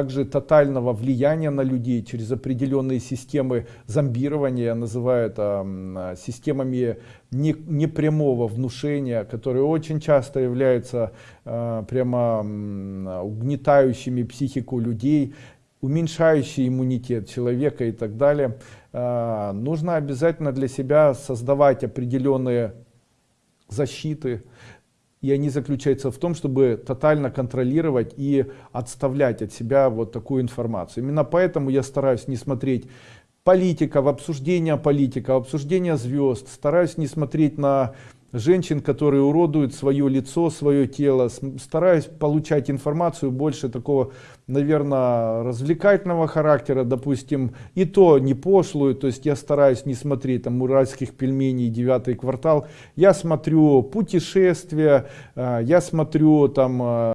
также тотального влияния на людей через определенные системы зомбирования, я называю это системами непрямого внушения, которые очень часто являются э, прямо угнетающими психику людей, уменьшающие иммунитет человека и так далее. Э, нужно обязательно для себя создавать определенные защиты, и они заключаются в том, чтобы тотально контролировать и отставлять от себя вот такую информацию. Именно поэтому я стараюсь не смотреть политика, в обсуждение политика, в обсуждение звезд, стараюсь не смотреть на женщин, которые уродуют свое лицо, свое тело. Стараюсь получать информацию больше такого, наверное, развлекательного характера, допустим, и то не пошлую, то есть я стараюсь не смотреть там уральских пельменей, девятый квартал. Я смотрю путешествия, э, я смотрю там э,